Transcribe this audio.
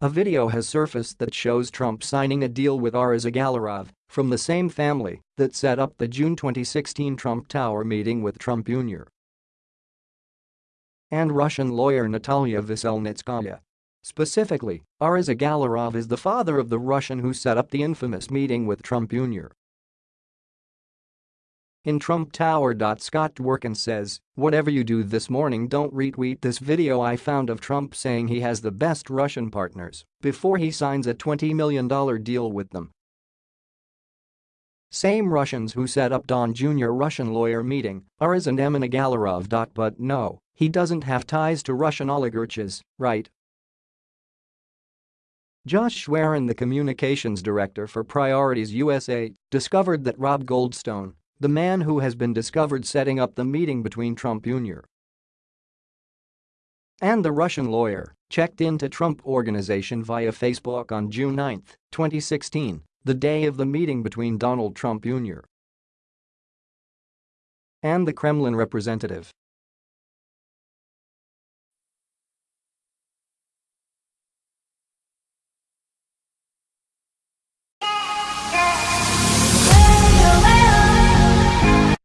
A video has surfaced that shows Trump signing a deal with Aras Agalarov from the same family that set up the June 2016 Trump Tower meeting with Trump Jr. and Russian lawyer Natalia Veselnitskaya. Specifically, Aras Agalarov is the father of the Russian who set up the infamous meeting with Trump Jr. In Trump Tower. Scott Dworkin says, whatever you do this morning don't retweet this video I found of Trump saying he has the best Russian partners before he signs a $20 million deal with them. Same Russians who set up Don Jr. Russian lawyer meeting Aras and Emin Agalarov. But no, he doesn't have ties to Russian oligarchs, right? Josh Schwerin the communications director for Priorities USA discovered that Rob Goldstone the man who has been discovered setting up the meeting between Trump Jr. and the Russian lawyer, checked into Trump Organization via Facebook on June 9, 2016, the day of the meeting between Donald Trump Jr. and the Kremlin representative.